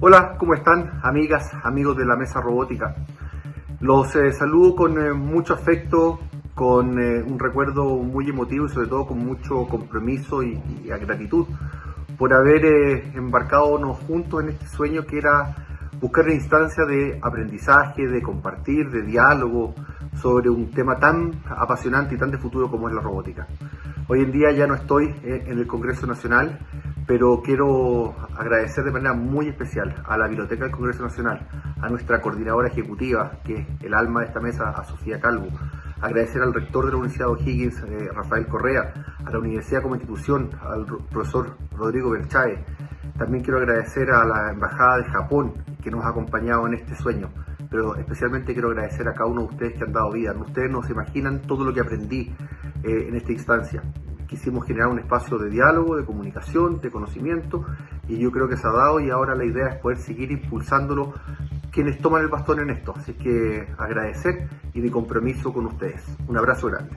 Hola, ¿cómo están amigas, amigos de la mesa robótica? Los eh, saludo con eh, mucho afecto, con eh, un recuerdo muy emotivo y sobre todo con mucho compromiso y, y gratitud por haber embarcado juntos en este sueño que era buscar una instancia de aprendizaje, de compartir, de diálogo sobre un tema tan apasionante y tan de futuro como es la robótica. Hoy en día ya no estoy en el Congreso Nacional, pero quiero agradecer de manera muy especial a la Biblioteca del Congreso Nacional, a nuestra coordinadora ejecutiva, que es el alma de esta mesa, a Sofía Calvo, agradecer al rector de la Universidad O'Higgins, eh, Rafael Correa, a la Universidad como institución, al profesor Rodrigo Belchae. También quiero agradecer a la Embajada de Japón, que nos ha acompañado en este sueño pero especialmente quiero agradecer a cada uno de ustedes que han dado vida. Ustedes no se imaginan todo lo que aprendí eh, en esta instancia quisimos generar un espacio de diálogo, de comunicación, de conocimiento y yo creo que se ha dado y ahora la idea es poder seguir impulsándolo quienes toman el bastón en esto. Así que agradecer y mi compromiso con ustedes. Un abrazo grande.